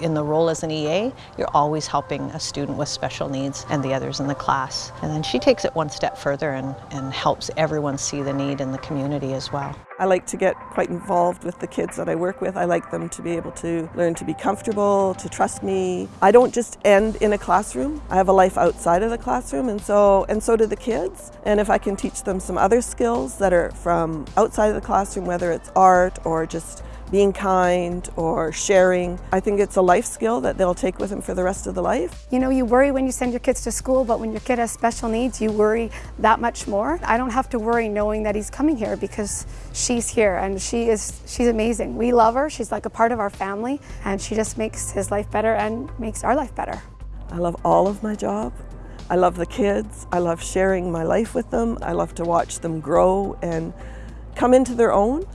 In the role as an EA, you're always helping a student with special needs and the others in the class. And then she takes it one step further and, and helps everyone see the need in the community as well. I like to get quite involved with the kids that I work with. I like them to be able to learn to be comfortable, to trust me. I don't just end in a classroom. I have a life outside of the classroom and so and so do the kids. And if I can teach them some other skills that are from outside of the classroom, whether it's art or just being kind or sharing. I think it's a life skill that they'll take with them for the rest of the life. You know, you worry when you send your kids to school, but when your kid has special needs, you worry that much more. I don't have to worry knowing that he's coming here because she's here and she is she's amazing. We love her. She's like a part of our family and she just makes his life better and makes our life better. I love all of my job. I love the kids. I love sharing my life with them. I love to watch them grow and come into their own